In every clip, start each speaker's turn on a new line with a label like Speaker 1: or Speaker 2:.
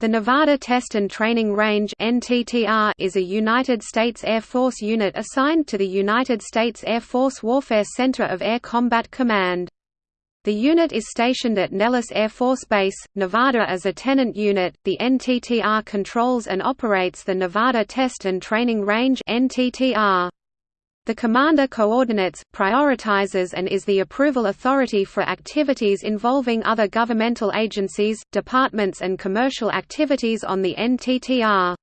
Speaker 1: The Nevada Test and Training Range is a United States Air Force unit assigned to the United States Air Force Warfare Center of Air Combat Command. The unit is stationed at Nellis Air Force Base, Nevada as a tenant unit. The NTTR controls and operates the Nevada Test and Training Range (NTTR). The commander coordinates, prioritizes and is the approval authority for activities involving other governmental agencies, departments and commercial activities on the NTTR.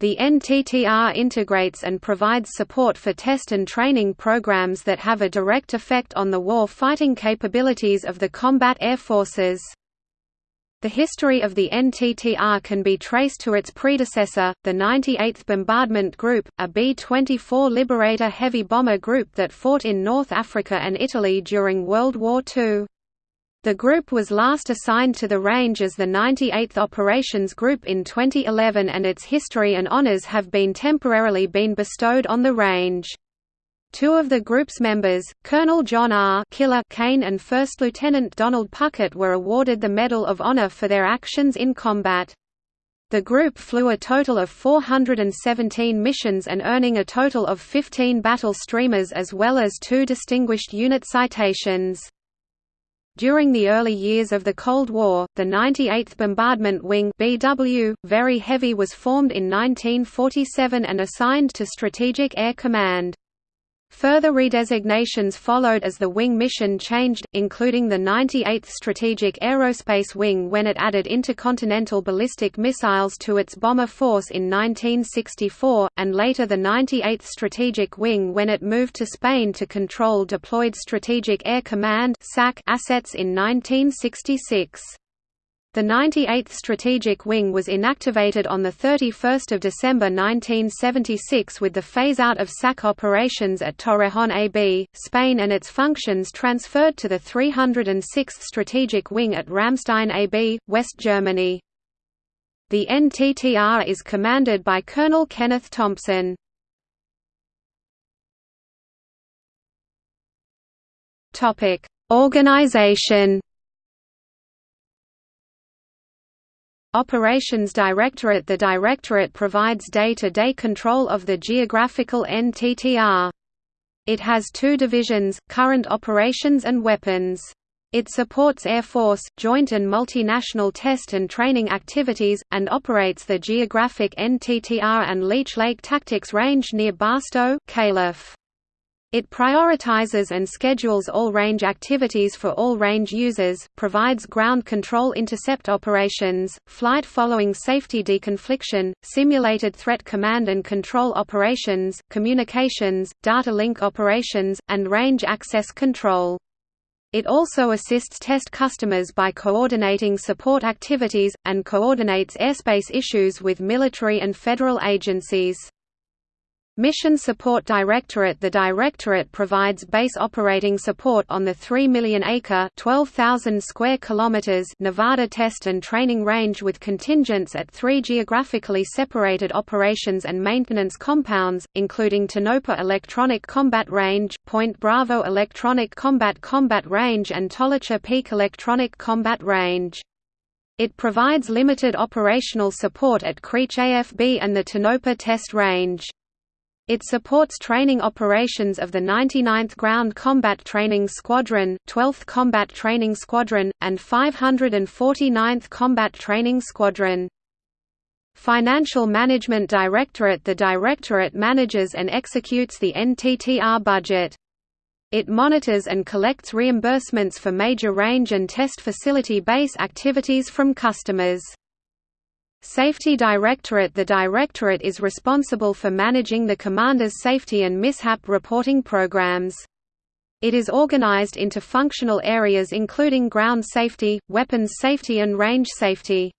Speaker 1: The NTTR integrates and provides support for test and training programs that have a direct effect on the war fighting capabilities of the combat air forces. The history of the NTTR can be traced to its predecessor, the 98th Bombardment Group, a B-24 Liberator heavy bomber group that fought in North Africa and Italy during World War II. The group was last assigned to the range as the 98th Operations Group in 2011 and its history and honors have been temporarily been bestowed on the range. Two of the group's members, Colonel John R. Killer Kane and First Lieutenant Donald Puckett were awarded the Medal of Honor for their actions in combat. The group flew a total of 417 missions and earning a total of 15 battle streamers as well as two Distinguished Unit citations. During the early years of the Cold War, the 98th Bombardment Wing BW, Very Heavy was formed in 1947 and assigned to Strategic Air Command. Further redesignations followed as the wing mission changed, including the 98th Strategic Aerospace Wing when it added intercontinental ballistic missiles to its bomber force in 1964, and later the 98th Strategic Wing when it moved to Spain to control deployed Strategic Air Command assets in 1966. The 98th Strategic Wing was inactivated on 31 December 1976 with the phase-out of SAC operations at Torrejon AB, Spain and its functions transferred to the 306th Strategic Wing at Ramstein AB, West Germany. The NTTR is commanded by Colonel Kenneth Thompson. Organization Operations Directorate The Directorate provides day-to-day -day control of the geographical NTTR. It has two divisions, Current Operations and Weapons. It supports Air Force, joint and multinational test and training activities, and operates the geographic NTTR and Leach Lake Tactics Range near Barstow, Calif. It prioritizes and schedules all range activities for all range users, provides ground control intercept operations, flight following safety deconfliction, simulated threat command and control operations, communications, data link operations, and range access control. It also assists test customers by coordinating support activities, and coordinates airspace issues with military and federal agencies. Mission Support Directorate The Directorate provides base operating support on the 3 million-acre square kilometers Nevada Test and Training Range with contingents at three geographically separated operations and maintenance compounds, including Tonopah Electronic Combat Range, Point Bravo Electronic Combat Combat Range and Tolicha Peak Electronic Combat Range. It provides limited operational support at Creech AFB and the Tonopah Test Range. It supports training operations of the 99th Ground Combat Training Squadron, 12th Combat Training Squadron, and 549th Combat Training Squadron. Financial Management Directorate The Directorate manages and executes the NTTR budget. It monitors and collects reimbursements for major range and test facility base activities from customers. Safety Directorate The Directorate is responsible for managing the Commander's safety and mishap reporting programs. It is organized into functional areas including ground safety, weapons safety and range safety.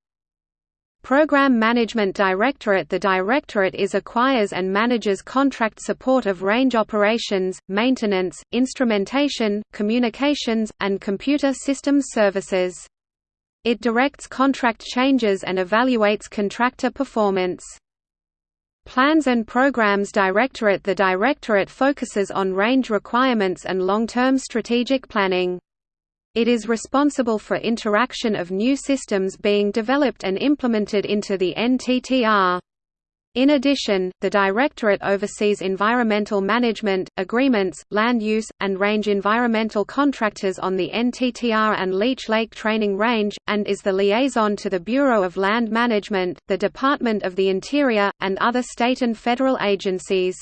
Speaker 1: Program Management Directorate The Directorate is acquires and manages contract support of range operations, maintenance, instrumentation, communications, and computer systems services. It directs contract changes and evaluates contractor performance. Plans and Programs Directorate The Directorate focuses on range requirements and long-term strategic planning. It is responsible for interaction of new systems being developed and implemented into the NTTR. In addition, the Directorate oversees environmental management, agreements, land use, and range environmental contractors on the NTTR and Leach Lake Training Range, and is the liaison to the Bureau of Land Management, the Department of the Interior, and other state and federal agencies.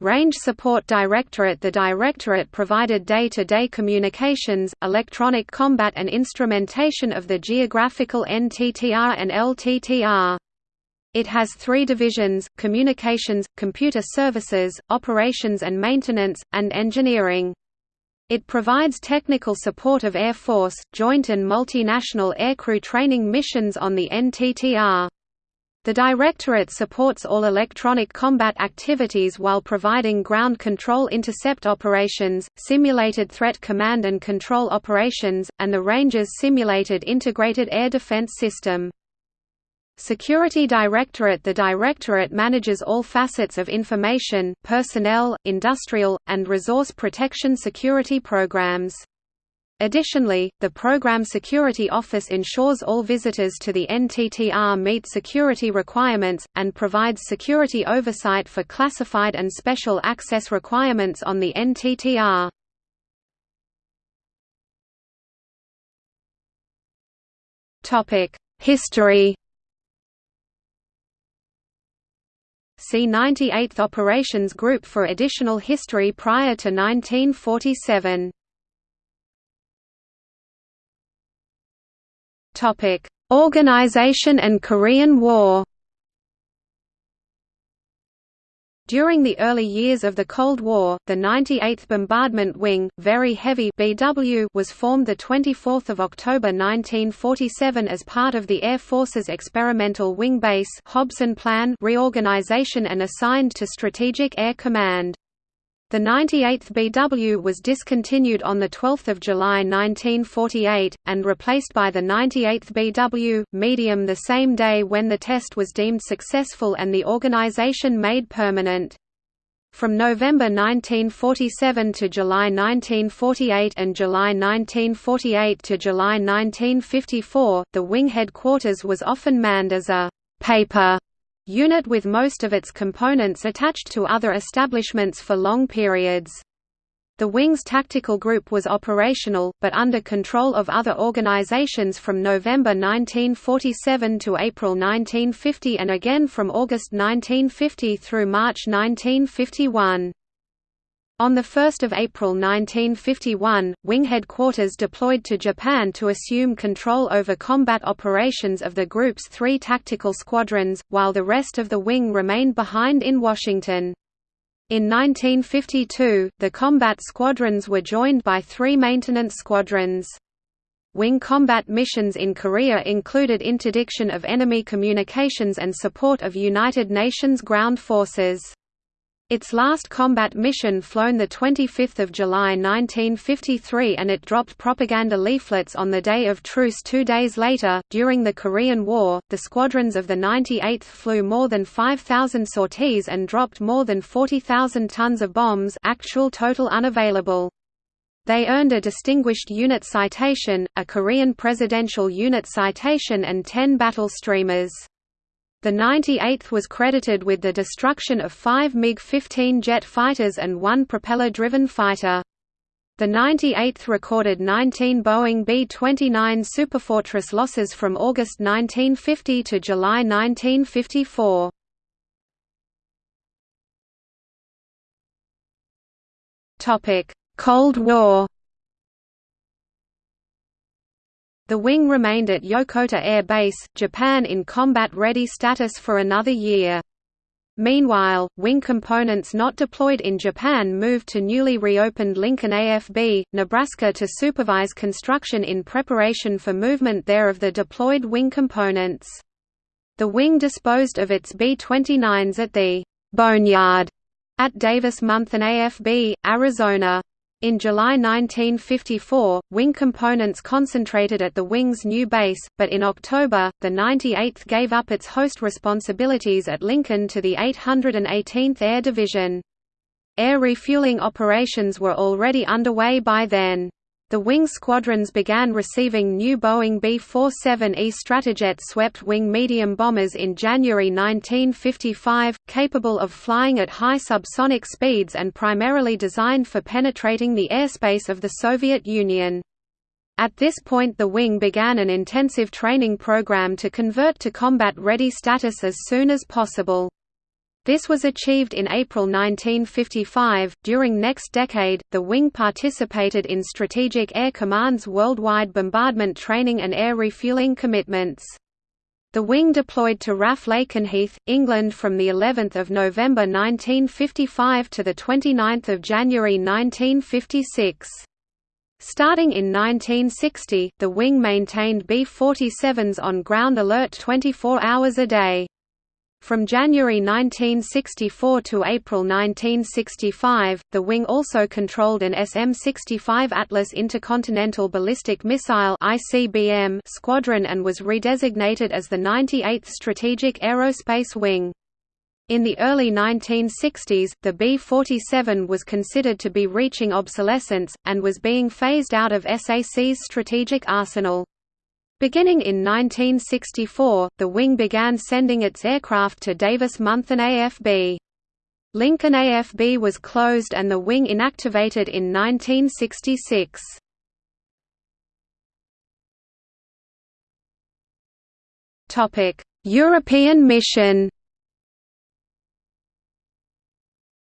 Speaker 1: Range Support Directorate The Directorate provided day-to-day -day communications, electronic combat and instrumentation of the geographical NTTR and LTTR. It has three divisions, Communications, Computer Services, Operations and Maintenance, and Engineering. It provides technical support of Air Force, joint and multinational aircrew training missions on the NTTR. The Directorate supports all electronic combat activities while providing ground control intercept operations, simulated threat command and control operations, and the Range's simulated integrated air defense system. Security Directorate The Directorate manages all facets of information, personnel, industrial, and resource protection security programs. Additionally, the Program Security Office ensures all visitors to the NTTR meet security requirements, and provides security oversight for classified and special access requirements on the NTTR. History See 98th Operations Group for additional history prior to 1947. Topic: Organization and Korean War. During the early years of the Cold War, the 98th Bombardment Wing, Very Heavy (BW), was formed the 24th of October 1947 as part of the Air Force's Experimental Wing Base Hobson Plan reorganization and assigned to Strategic Air Command. The 98th BW was discontinued on 12 July 1948, and replaced by the 98th BW, medium the same day when the test was deemed successful and the organization made permanent. From November 1947 to July 1948 and July 1948 to July 1954, the wing headquarters was often manned as a «paper» unit with most of its components attached to other establishments for long periods. The Wing's tactical group was operational, but under control of other organizations from November 1947 to April 1950 and again from August 1950 through March 1951. On 1 April 1951, Wing Headquarters deployed to Japan to assume control over combat operations of the group's three tactical squadrons, while the rest of the wing remained behind in Washington. In 1952, the combat squadrons were joined by three maintenance squadrons. Wing combat missions in Korea included interdiction of enemy communications and support of United Nations ground forces. Its last combat mission flown 25 July 1953 and it dropped propaganda leaflets on the day of truce two days later. During the Korean War, the squadrons of the 98th flew more than 5,000 sorties and dropped more than 40,000 tons of bombs actual total unavailable. They earned a Distinguished Unit Citation, a Korean Presidential Unit Citation and 10 battle streamers. The 98th was credited with the destruction of five MiG-15 jet fighters and one propeller-driven fighter. The 98th recorded 19 Boeing B-29 Superfortress losses from August 1950 to July 1954. Cold War The wing remained at Yokota Air Base, Japan in combat-ready status for another year. Meanwhile, wing components not deployed in Japan moved to newly reopened Lincoln AFB, Nebraska to supervise construction in preparation for movement there of the deployed wing components. The wing disposed of its B-29s at the «Boneyard» at Davis-Monthan AFB, Arizona. In July 1954, wing components concentrated at the wing's new base, but in October, the 98th gave up its host responsibilities at Lincoln to the 818th Air Division. Air refueling operations were already underway by then. The wing squadrons began receiving new Boeing B-47E Stratojet swept-wing medium bombers in January 1955, capable of flying at high subsonic speeds and primarily designed for penetrating the airspace of the Soviet Union. At this point the wing began an intensive training program to convert to combat-ready status as soon as possible. This was achieved in April 1955. During next decade, the wing participated in Strategic Air Command's worldwide bombardment training and air refueling commitments. The wing deployed to RAF Lakenheath, England from the 11th of November 1955 to the 29th of January 1956. Starting in 1960, the wing maintained B-47s on ground alert 24 hours a day. From January 1964 to April 1965, the wing also controlled an SM-65 Atlas Intercontinental Ballistic Missile squadron and was redesignated as the 98th Strategic Aerospace Wing. In the early 1960s, the B-47 was considered to be reaching obsolescence, and was being phased out of SAC's strategic arsenal. Beginning in 1964, the wing began sending its aircraft to Davis Monthan AFB. Lincoln AFB was closed and the wing inactivated in 1966. European mission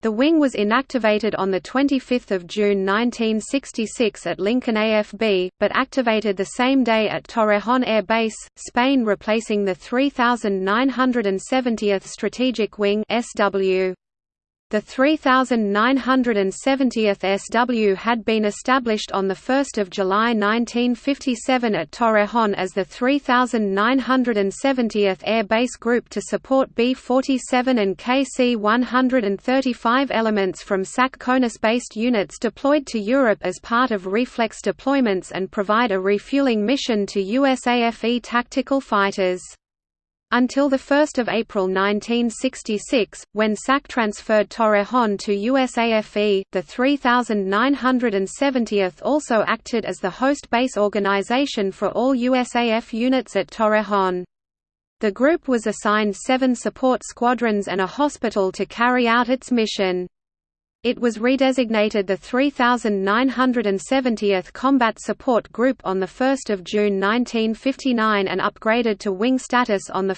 Speaker 1: The wing was inactivated on 25 June 1966 at Lincoln AFB, but activated the same day at Torrejón Air Base, Spain replacing the 3970th Strategic Wing SW. The 3970th SW had been established on 1 July 1957 at Torrejón as the 3970th Air Base Group to support B-47 and KC-135 elements from SAC CONUS-based units deployed to Europe as part of reflex deployments and provide a refueling mission to USAFE tactical fighters. Until 1 April 1966, when SAC transferred Torrejón to USAFE, the 3970th also acted as the host base organization for all USAF units at Torrejón. The group was assigned seven support squadrons and a hospital to carry out its mission. It was redesignated the 3970th Combat Support Group on 1 June 1959 and upgraded to wing status on 1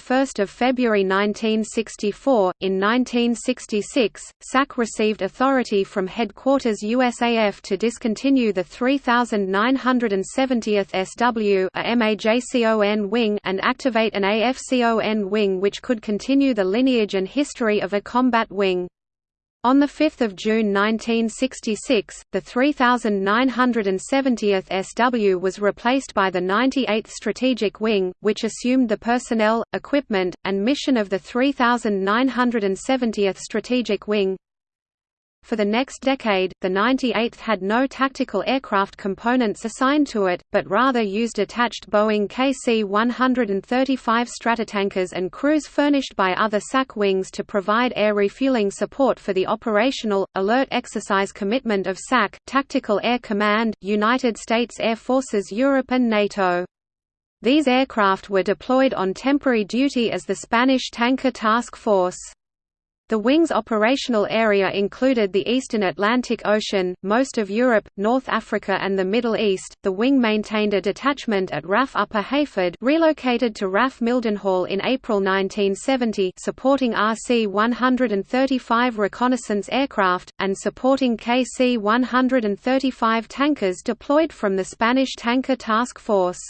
Speaker 1: February 1964. In 1966, SAC received authority from Headquarters USAF to discontinue the 3970th SW a MAJCOM wing and activate an AFCON wing which could continue the lineage and history of a combat wing. On 5 June 1966, the 3970th SW was replaced by the 98th Strategic Wing, which assumed the personnel, equipment, and mission of the 3970th Strategic Wing. For the next decade, the 98th had no tactical aircraft components assigned to it, but rather used attached Boeing KC-135 Stratotankers and crews furnished by other SAC wings to provide air refueling support for the operational, alert exercise commitment of SAC, Tactical Air Command, United States Air Forces Europe and NATO. These aircraft were deployed on temporary duty as the Spanish Tanker Task Force. The wing's operational area included the eastern Atlantic Ocean, most of Europe, North Africa and the Middle East. The wing maintained a detachment at RAF Upper Heyford, relocated to RAF Mildenhall in April 1970, supporting RC-135 reconnaissance aircraft and supporting KC-135 tankers deployed from the Spanish Tanker Task Force.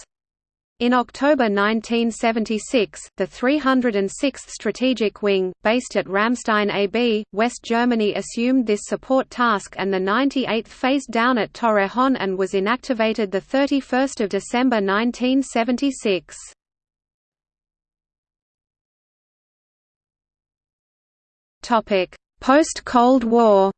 Speaker 1: In October 1976, the 306th Strategic Wing, based at Ramstein AB, West Germany assumed this support task and the 98th phased down at Torrejón and was inactivated 31 December 1976. Post-Cold War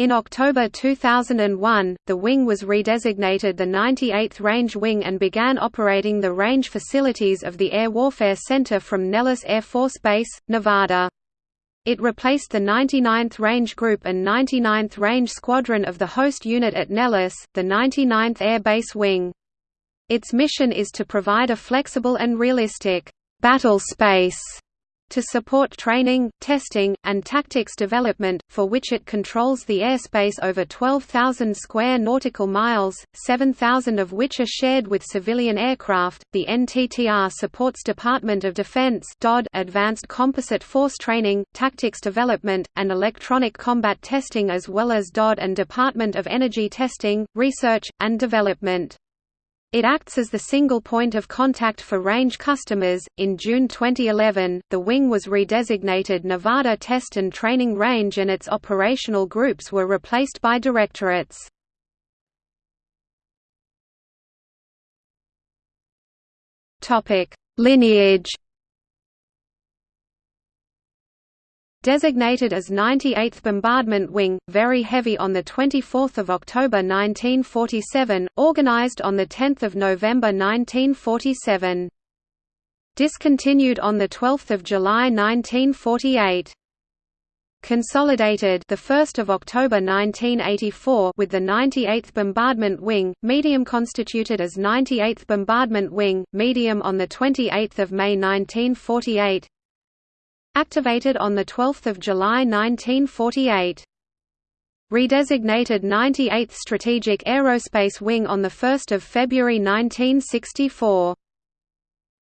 Speaker 1: In October 2001, the wing was redesignated the 98th Range Wing and began operating the range facilities of the Air Warfare Center from Nellis Air Force Base, Nevada. It replaced the 99th Range Group and 99th Range Squadron of the host unit at Nellis, the 99th Air Base Wing. Its mission is to provide a flexible and realistic battle space to support training, testing, and tactics development, for which it controls the airspace over 12,000 square nautical miles, 7,000 of which are shared with civilian aircraft. The NTTR supports Department of Defense advanced composite force training, tactics development, and electronic combat testing as well as DoD and Department of Energy testing, research, and development. It acts as the single point of contact for range customers. In June 2011, the wing was redesignated Nevada Test and Training Range and its operational groups were replaced by directorates. Topic: Lineage Designated as 98th Bombardment Wing, very heavy on 24 October 1947, organized on 10 November 1947. Discontinued on 12 July 1948. Consolidated the 1st of October 1984 with the 98th Bombardment Wing, medium constituted as 98th Bombardment Wing, medium on the 28th of May 1948. Activated on 12 July 1948. Redesignated 98th Strategic Aerospace Wing on 1 February 1964.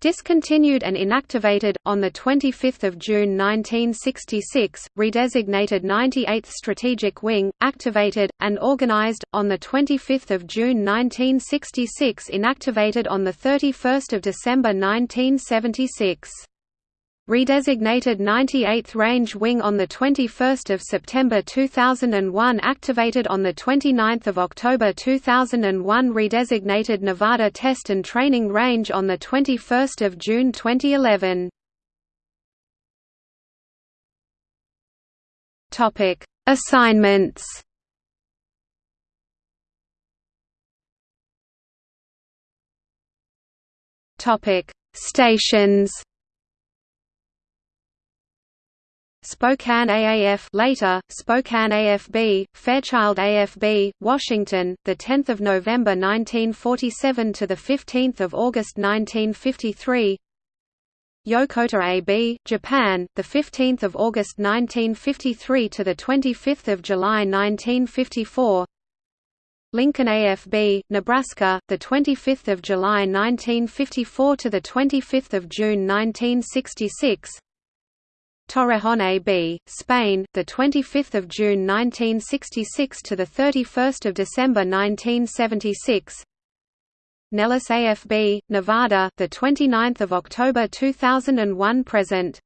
Speaker 1: Discontinued and inactivated, on 25 June 1966, redesignated 98th Strategic Wing, activated, and organized, on 25 June 1966 inactivated on 31 December 1976 redesignated 98th Range Wing on 21 September 2001 activated on 29 October 2001 redesignated Nevada Test and Training Range on 21 June 2011 Assignments. Stations Spokane AAF later Spokane AFB Fairchild AFB Washington the 10th of November 1947 to the 15th of August 1953 Yokota AB Japan the 15th of August 1953 to the 25th of July 1954 Lincoln AFB Nebraska the 25th of July 1954 to the 25th of June 1966 Torrejon AB, Spain, the 25th of June 1966 to the 31st of December 1976. Nellis AFB, Nevada, the 29th of October 2001 present.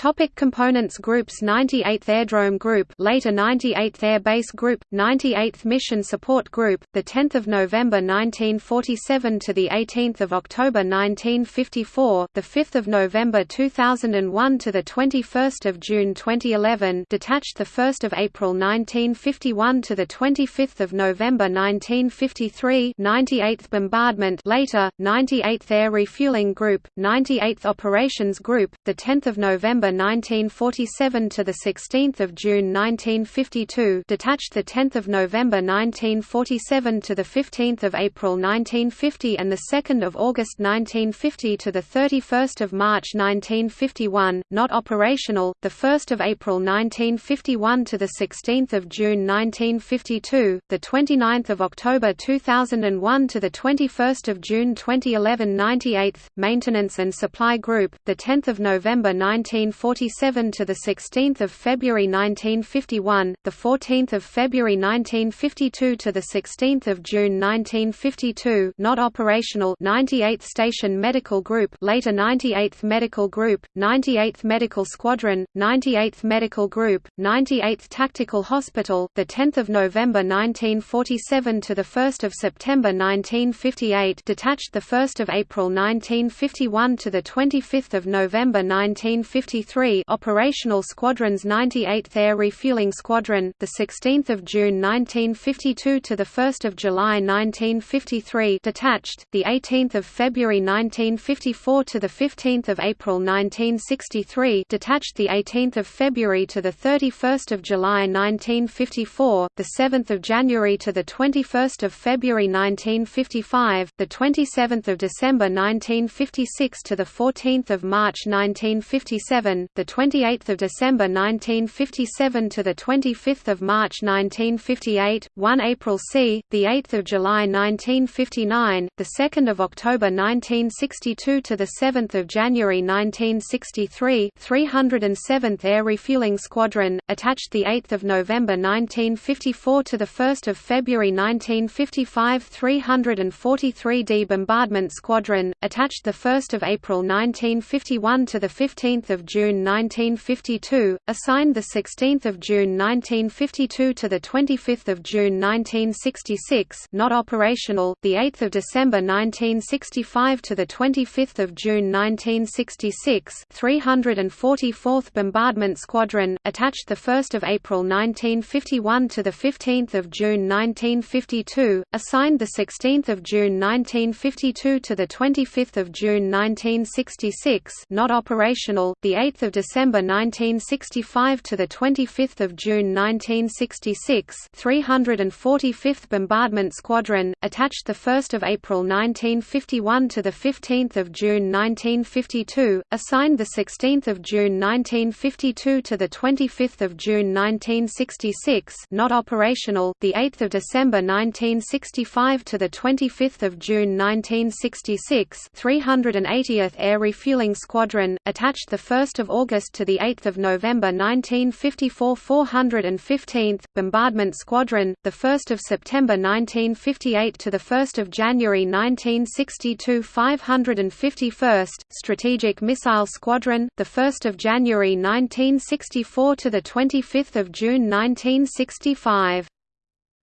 Speaker 1: Topic components Groups 98th Airdrome Group later 98th Air Base Group 98th Mission Support Group the 10th of November 1947 to the 18th of October 1954 the 5th of November 2001 to the 21st of June 2011 detached the 1st of April 1951 to the 25th of November 1953 98th Bombardment later 98th Air Refueling Group 98th Operations Group the 10th of November 1947 to the 16th of June 1952, detached the 10th of November 1947 to the 15th of April 1950 and the 2nd of August 1950 to the 31st of March 1951, not operational, the 1st of April 1951 to the 16th of June 1952, the 29th of October 2001 to the 21st of June 2011 98th Maintenance and Supply Group, the 10th of November 19 1947 to the 16th of February 1951, the 14th of February 1952 to the 16th of June 1952, not operational 98th Station Medical Group, later 98th Medical Group, 98th Medical Squadron, 98th Medical Group, 98th Tactical Hospital, the 10th of November 1947 to the 1st of September 1958, detached the 1st of April 1951 to the 25th of November 1950 1953 operational squadrons 98th Air Refueling Squadron the 16th of June 1952 to the 1st of July 1953 detached the 18th of February 1954 to the 15th of April 1963 detached the 18th of February to the 31st of July 1954 the 7th of January to the 21st of February 1955 the 27th of December 1956 to the 14th of March 1957, the 28th of December 1957 to the 25th of March 1958, 1 April c, the 8th of July 1959, the 2nd of October 1962 to the 7th of January 1963, 307th Air Refueling Squadron, attached the 8th of November 1954 to the 1st of February 1955, 343d Bombardment Squadron, attached the 1st of April 1951 to the 15th of June June 1952, assigned 16 June 1952 to 25 June 1966 not operational, 8 December 1965 to 25 June 1966 344th Bombardment Squadron, attached 1 April 1951 to the 15 June 1952, assigned 16 June 1952 to 25 June 1966 not operational, 8 8 December 1965 to 25 June 1966 345th Bombardment Squadron, attached 1 April 1951 to 15 June 1952, assigned 16 June 1952 to 25 June 1966 not operational, 8 December 1965 to 25 June 1966 380th Air Refueling Squadron, attached 1st August to 8 November 1954 415th, Bombardment Squadron, 1 September 1958 to 1 January 1962 551st, Strategic Missile Squadron, 1 January 1964 to 25 June 1965.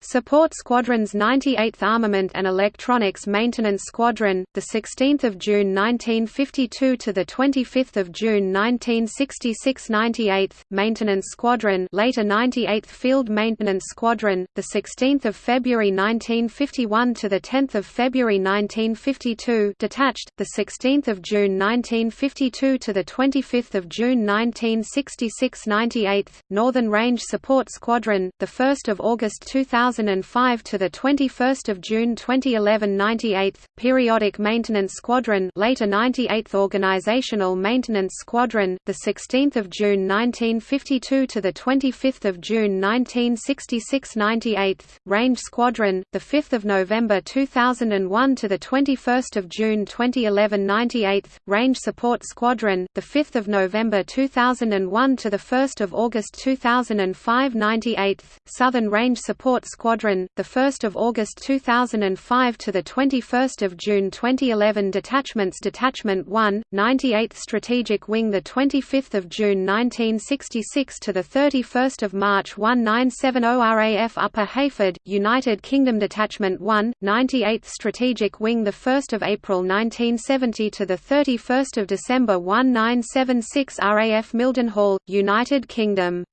Speaker 1: Support Squadron's 98th Armament and Electronics Maintenance Squadron, the 16th of June 1952 to the 25th of June 1966 98th Maintenance Squadron, later 98th Field Maintenance Squadron, the 16th of February 1951 to the 10th of February 1952, detached, the 16th of June 1952 to the 25th of June 1966 98th Northern Range Support Squadron, the 1st of August 2000 2005 to the 21st of June 2011 98th Periodic Maintenance Squadron later 98th Organizational Maintenance Squadron the 16th of June 1952 to the 25th of June 1966 98th Range Squadron the 5th of November 2001 to the 21st of June 2011 98th Range Support Squadron the 5th of November 2001 to the 1st of August 2005 98th Southern Range Support Squadron Squadron, the 1st of August 2005 to the 21st of June 2011 Detachments Detachment 1, 98th Strategic Wing the 25th of June 1966 to the 31st of March 1970 RAF Upper Heyford, United Kingdom Detachment 1, 98th Strategic Wing the 1st of April 1970 to the 31st of December 1976 RAF Mildenhall, United Kingdom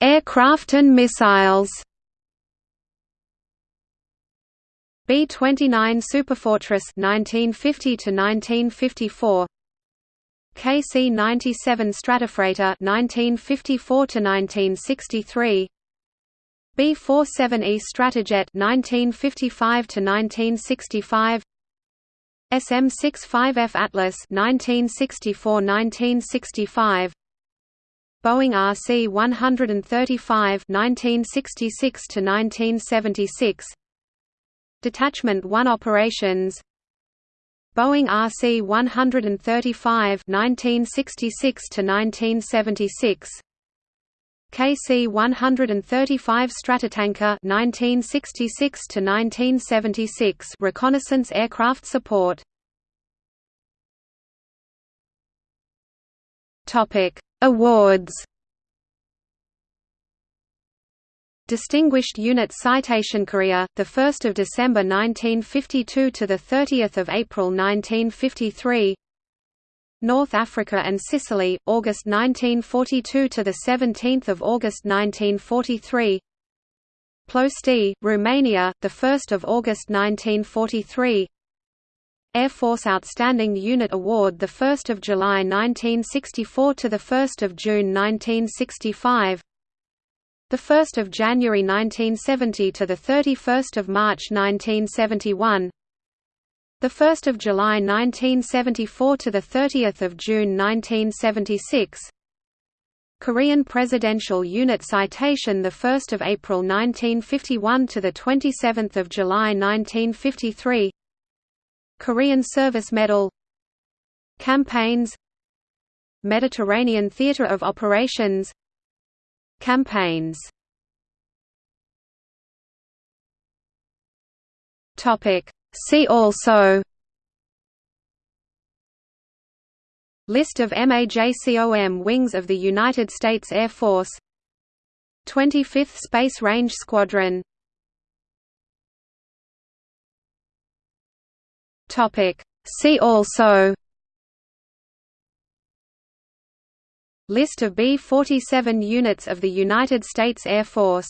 Speaker 1: Aircraft and missiles. B-29 Superfortress 1950 to 1954 KC-97 Stratofreighter 1954 to 1963 B-47E Stratojet 1955 to 1965 SM-65F Atlas 1964–1965 Boeing RC-135 1966 to 1976 Detachment 1 operations. Boeing RC-135 1966 to 1976 KC-135 Stratotanker 1966 to 1976 reconnaissance aircraft support. Topic Awards Distinguished Unit Citation 1st of December 1952 to the 30th of April 1953. North Africa and Sicily, August 1942 to the 17th of August 1943. Ploiești, Romania, the 1st of August 1943. Air Force Outstanding Unit Award the 1st of July 1964 to the 1st of June 1965. The 1st of January 1970 to the 31st of March 1971. The 1st of July 1974 to the 30th of June 1976. Korean Presidential Unit Citation the 1st of April 1951 to the 27th of July 1953. Korean Service Medal. Campaigns. Mediterranean Theater of Operations Campaigns See also List of MAJCOM wings of the United States Air Force 25th Space Range Squadron See also List of B-47 units of the United States Air Force